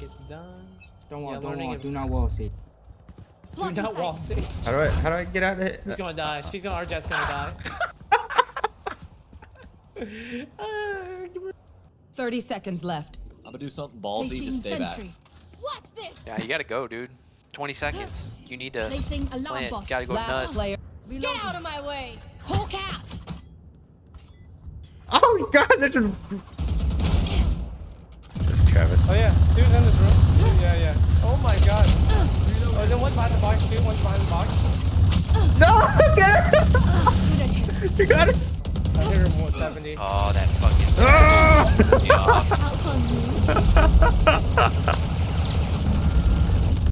It's done. Don't wall, Yeah, don't learning wall. Do not wall see. Do not wall sit. How do I how do I get out of it? She's gonna die. She's gonna. Our Jett's gonna die. Ah, give her- 30 seconds left. I'm gonna do something ballsy. Just stay back. Watch this. Yeah, you gotta go, dude. 20 seconds. You need to Placing alarm plan. bot. Gotta go Last nuts. player. Get out of my way. Hawk out. Oh god, there's a That's Travis. Oh yeah, dude's in this room. Yeah, yeah. Oh my god. Oh, then one's behind the box too. One's behind the box. No! Get it! you got it! I hit her 170. Oh, that fucking. Ah!